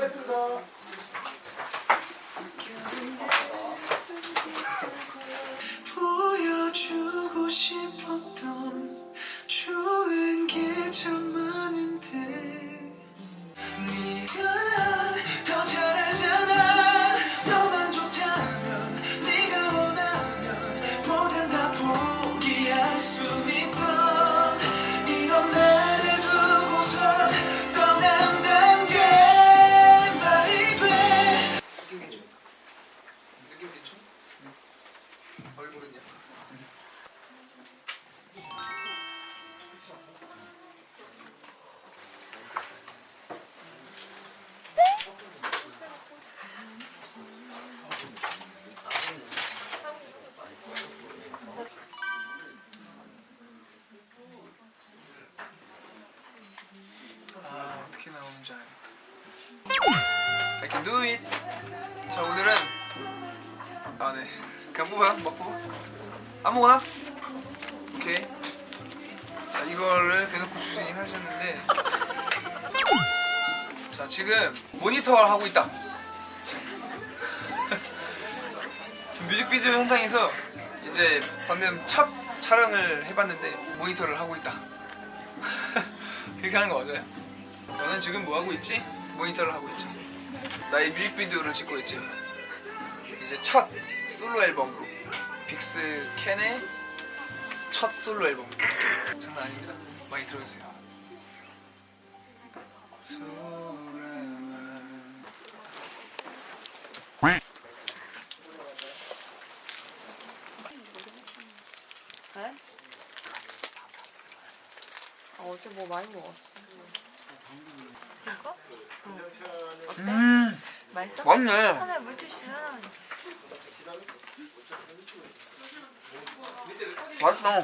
보여주고 I can do it. 자 오늘은 아네. 그냥 뽑아 아무거나? 오케이. 자 이거를 대놓고 주신이 하셨는데. 자 지금 모니터를 하고 있다. 지금 뮤직비디오 현장에서 이제 방금 첫 촬영을 해봤는데 모니터를 하고 있다. 그렇게 하는 거 맞아요. 너는 지금 뭐 하고 있지? 모니터를 하고 있지 나의 뮤직비디오를 찍고 있지. 이제 첫 솔로 앨범으로. 빅스 캔의 첫 솔로 앨범. 장난 아닙니다. 많이 들어주세요. 네? 아, 어제 뭐 많이 먹었어. 어때? 음 맛있어? 맞네 손에 물티슈 하나만 줘. 맛있어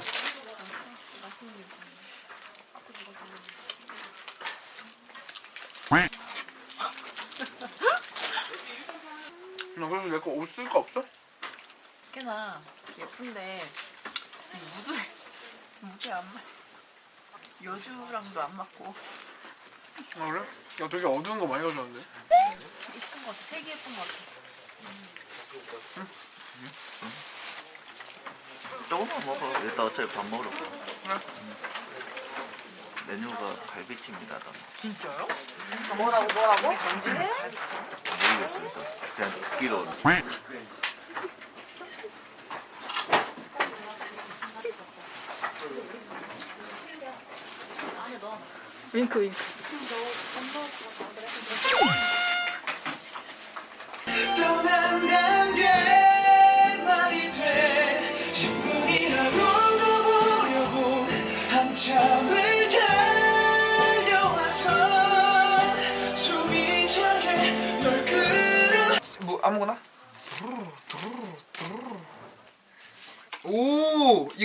나 그래서 내거 옷 쓸 거 없어? 꽤나 예쁜데 이 무드에 무드에 안 맞. 여주랑도 안 맞고 아 그래? 야 되게 어두운 거 많이 가져왔는데 예쁜 것 같아. 색이 예쁜 것 같아. 조금만 먹어. 일단 어차피 밥 먹으러 가. 그래 메뉴가 갈비찜이다. 나 진짜요? 뭐라고 뭐라고? 우리 정진 네? 모르겠어. 그래서 그냥 듣기로. 윙크 윙크.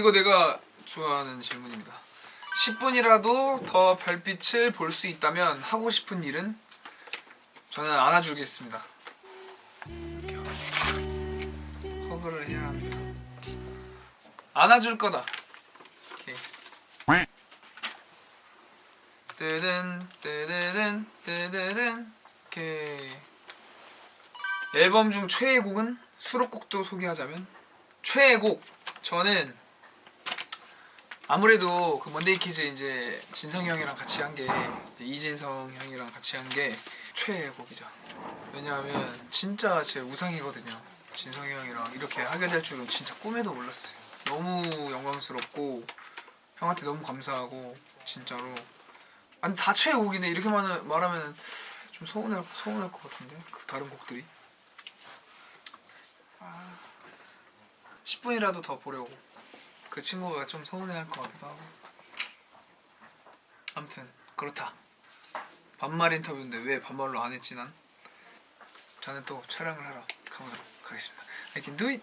이거 내가 좋아하는 질문입니다 10분이라도 더 별빛을 볼 수 있다면 하고 싶은 일은 저는 안아주겠습니다 허그를 해야 합니다. 안아줄 거다. 오케이. 뜨든 뜨드든 뜨드든 오케이. 앨범 중 최애곡은 수록곡도 소개하자면 최애곡 저는 아무래도 그 먼데이 키즈 이제 진성이 형이랑 같이 한 게 이진성 형이랑 같이 한 게 최애 곡이죠. 왜냐하면 진짜 제 우상이거든요. 진성이 형이랑 이렇게 하게 될 줄은 진짜 꿈에도 몰랐어요. 너무 영광스럽고 형한테 너무 감사하고 진짜로 아니 다 최애 곡이네 이렇게 말, 말하면 좀 서운할 서운할 것 같은데 그 다른 곡들이 아, 10분이라도 더 보려고 그 친구가 좀 서운해할 것 같기도 하고 아무튼 그렇다 반말 인터뷰인데 왜 반말로 안 했지 난? 저는 또 촬영을 하러 가보도록 하겠습니다. I can do it.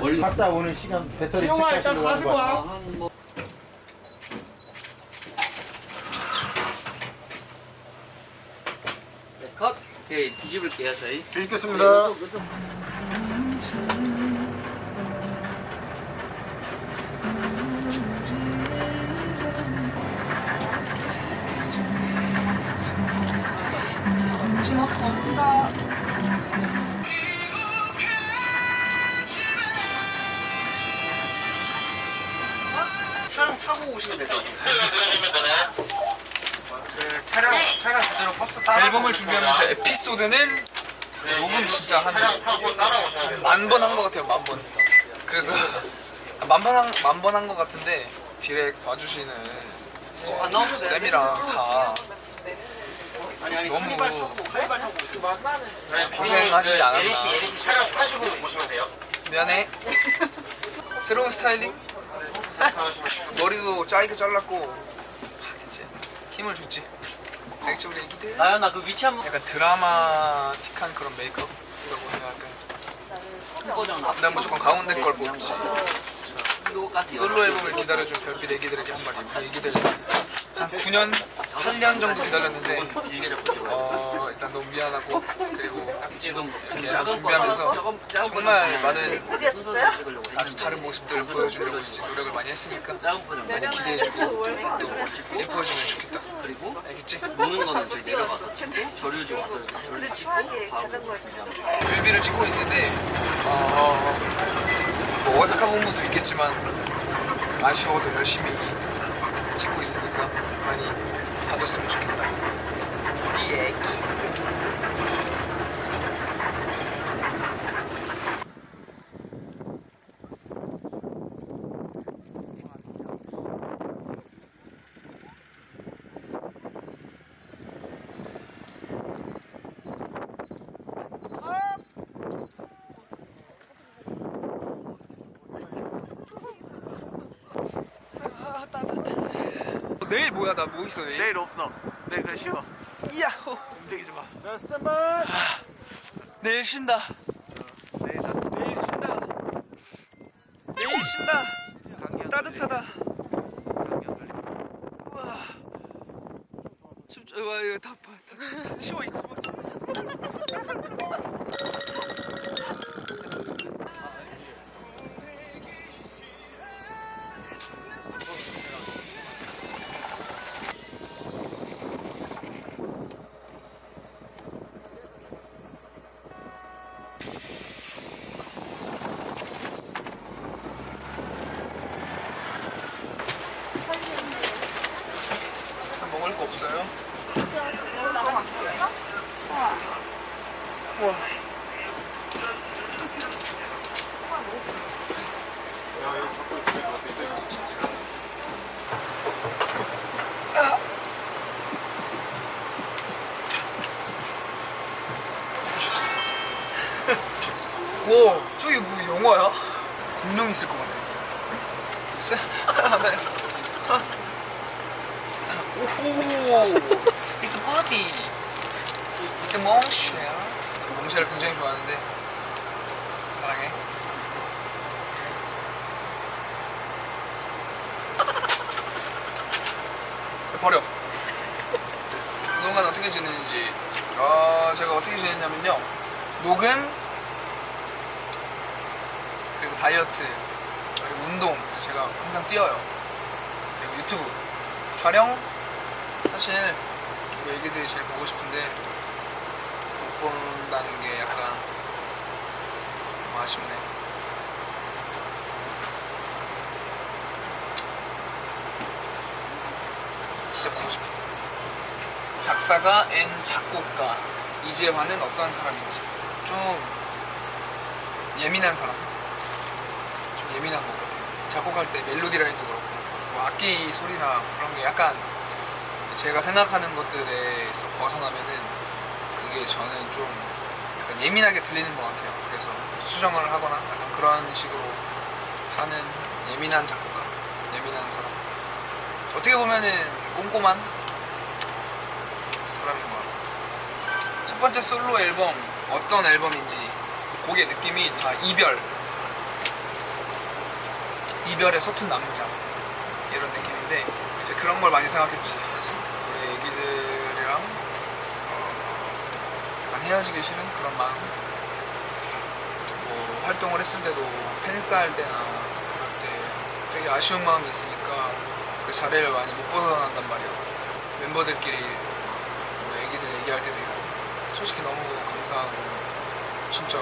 멀리 갔다 오는 시간 배터리 지용아 일단 가지고 와. 네, 컷. 오케이 뒤집을게요 저희. 뒤집겠습니다. 네, 진짜 한 만 번 한 것 같아요 만 번. 그래서 만 번 한것 같은데 디렉 와주시는 이제 안 나오셨어요? 쌤이랑 다 아니 아니 너무 오시면 고생하시지 않았나. 타시고 오시면 돼요. 미안해. 새로운 스타일링? 머리도 짧게 잘랐고 하겠지. 힘을 줬지. 백지 우리 애기들. 나연아 그 위치 한번 약간 드라마틱한 그런 메이크업 난 무조건 가운데 걸 뽑지. 이거까지 솔로 앨범을 기다려준 별빛 애기들에게 한 마디. 애기들 한 9년, 8년 정도 기다렸는데. 어, 일단 너무 미안하고 그리고 지금 준비하면서 정말 많은 아주 다른 모습들을 보여주려고 이제 노력을 많이 했으니까 많이 기대해주고 또 예뻐지면 좋겠다. 그리고 알겠지? 노는 거는 저희 내려가서 찍고 저류지 와서 저류 찍고 바로 준비합니다. 뮤비를 찍고 있는데 어, 뭐 어색한 부분도 있겠지만 아쉬워도 열심히 많이 봐줬으면 좋겠다. 이 내일 뭐야 나 뭐 있어 내일? 내일 없어. 내일 그냥 쉬어. 야호. 움직이지 마. 자, 스탠바이. 내일 쉰다. 내일 나 내일 쉰다. 내일 쉰다. 따뜻하다. 우와. 춥, 와 이거 다, 다 치워 있지 먹을 거 없어요? 우와. 오, 저기 뭐 영화야? 공룡 있을 것 같아. 오호! It's a body! It's the monster! 몽쉘을 굉장히 좋아하는데 사랑해 버려 그동안 어떻게 지냈는지 어, 제가 어떻게 지냈냐면요 녹음 다이어트 그리고 운동 제가 항상 뛰어요 그리고 유튜브 촬영 사실 우리 애기들이 제일 보고 싶은데 못 본다는 게 약간 좀 아쉽네. 진짜 보고 싶어. 작사가 N 작곡가 이재환은 어떤 사람인지 좀 예민한 사람. 좀 예민한 것 같아요. 작곡할 때 멜로디 라인도 그렇고 뭐 악기 소리나 그런 게 약간 제가 생각하는 것들에서 벗어나면은 그게 저는 좀 약간 예민하게 들리는 것 같아요. 그래서 수정을 하거나 약간 그런 식으로 하는 예민한 작곡가, 예민한 사람. 어떻게 보면은 꼼꼼한 사람인 것 같아요. 첫 번째 솔로 앨범 어떤 앨범인지 곡의 느낌이 다 이별, 이별의 서툰 남자. 이런 느낌인데 이제 그런 걸 많이 생각했지. 우리 애기들이랑 어, 약간 헤어지기 싫은 그런 마음. 뭐 활동을 했을 때도 팬싸 할 때나 그럴 때 되게 아쉬운 마음이 있으니까 그 자리를 많이 못 벗어난단 말이야. 멤버들끼리 뭐 애기들 얘기할 때도 있고. 솔직히 너무 감사하고 진짜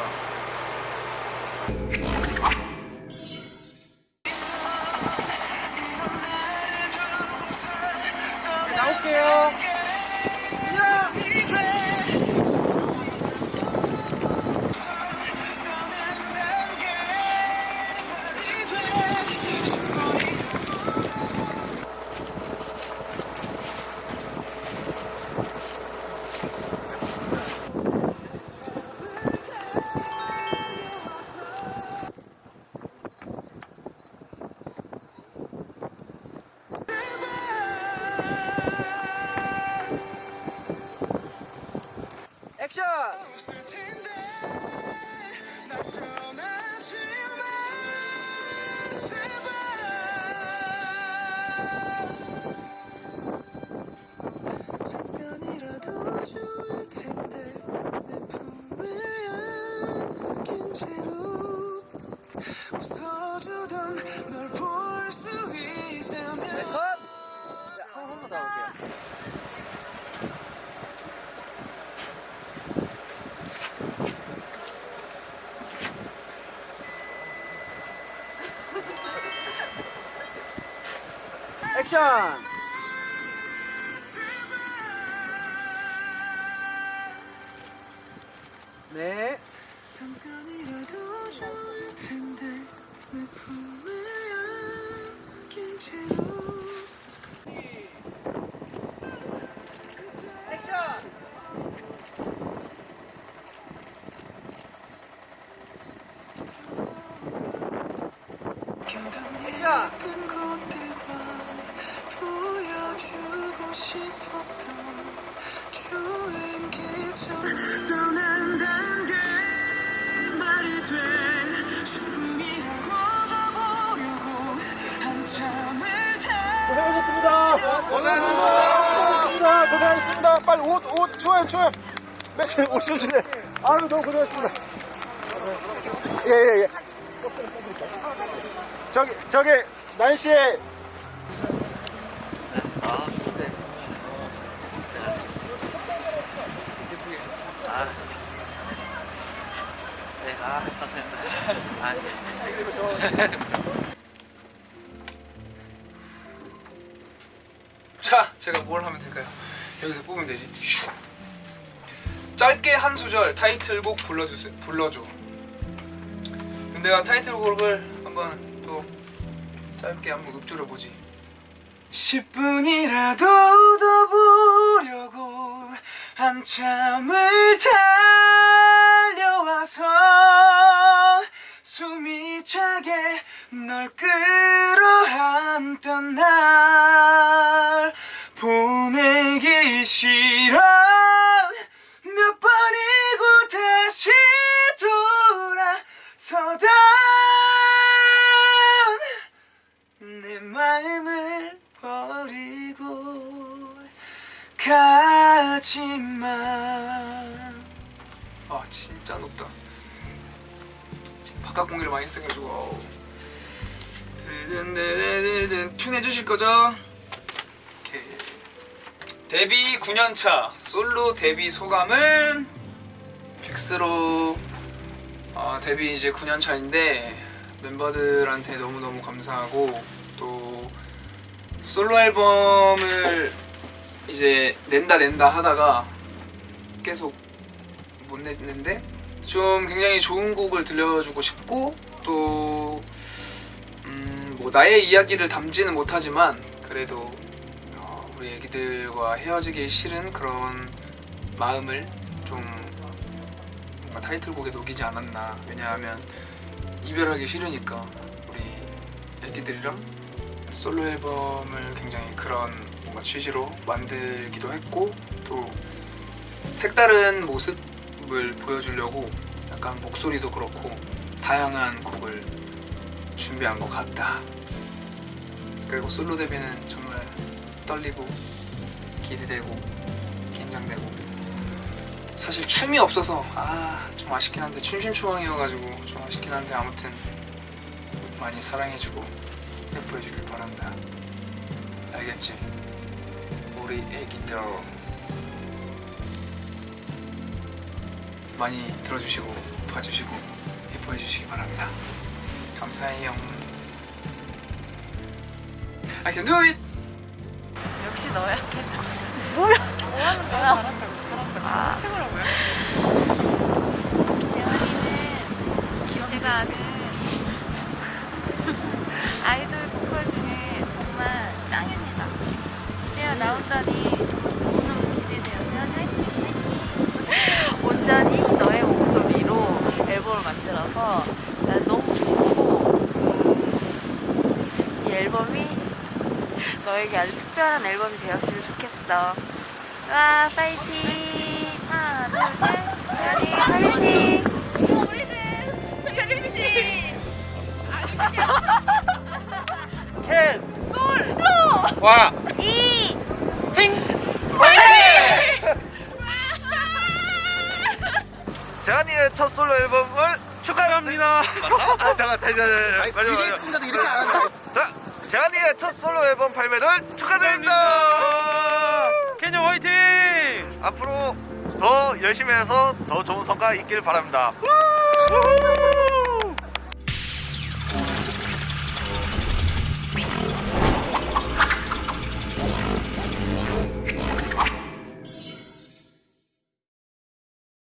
Action! 액션! 추워요. 매트 옷좀 주세요. 아유, 너무 고생하셨습니다. 예, 예, 예. 저기, 저기, 날씨에 아, 근데. 아. 네, 아, 감사합니다. 아, 예. 자, 제가 뭘 하면 될까요? 여기서 뽑으면 되지. 슉. 짧게 한 소절 타이틀곡 불러주세요. 불러줘. 근데 내가 타이틀곡을 한번 또 짧게 한번 읊조려 보지. 10분이라도 더 보려고 한참을 달려와서 숨이 차게 널 끌어안던 날 보내기 싫어 가지마 아 진짜 높다. 지금 바깥 공기를 많이. 드든드든드든. 튠 해주실 거죠? 데뷔 9년차. 솔로 데뷔 소감은? 픽스로. 어, 데뷔 이제 9년 차인데 멤버들한테 너무너무 감사하고 또 솔로 앨범을 이제 낸다 낸다 하다가 계속 못 냈는데 좀 굉장히 좋은 곡을 들려주고 싶고 또 음, 뭐 나의 이야기를 담지는 못하지만 그래도 어, 우리 애기들과 헤어지기 싫은 그런 마음을 좀 뭔가 타이틀곡에 녹이지 않았나. 왜냐하면 이별하기 싫으니까 우리 애기들이랑 솔로 앨범을 굉장히 그런 뭔가 취지로 만들기도 했고 또 색다른 모습을 보여주려고 약간 목소리도 그렇고 다양한 곡을 준비한 것 같다. 그리고 솔로 데뷔는 정말 떨리고 기대되고 긴장되고 사실 춤이 없어서 아 좀 아쉽긴 한데 춤심추왕이어가지고 좀 아쉽긴 한데 아무튼 많이 사랑해주고 예뻐해주길 바란다 알겠지? 우리 애기들 많이 들어주시고 봐주시고 예뻐해 주시기 바랍니다 감사해요 I can do it! 역시 너야. 재환이는 제가 아는 아이돌 보컬 중에 정말 짱입니다. 이제야 나온다니 너무. 재환이 화이팅! 온전히 너의 목소리로 앨범을 만들어서 난 너무 좋고 이 앨범이 너에게 아주 특별한 앨범이 되었으면 좋겠어. 와 파이팅! 하나 둘 셋. 재환이 파이팅! 우리 집 재림씨 와! 재환이의 첫 솔로 앨범을 축하합니다. 아, 잠깐, 다시, 다시, 다시. 마지막, BJ 마지막. 특공자도 이렇게 안 한다 자, 재환이의 첫 솔로 앨범 발매를 축하드립니다. 캐년 화이팅! 앞으로 더 열심히 해서 더 좋은 성과 있길 바랍니다.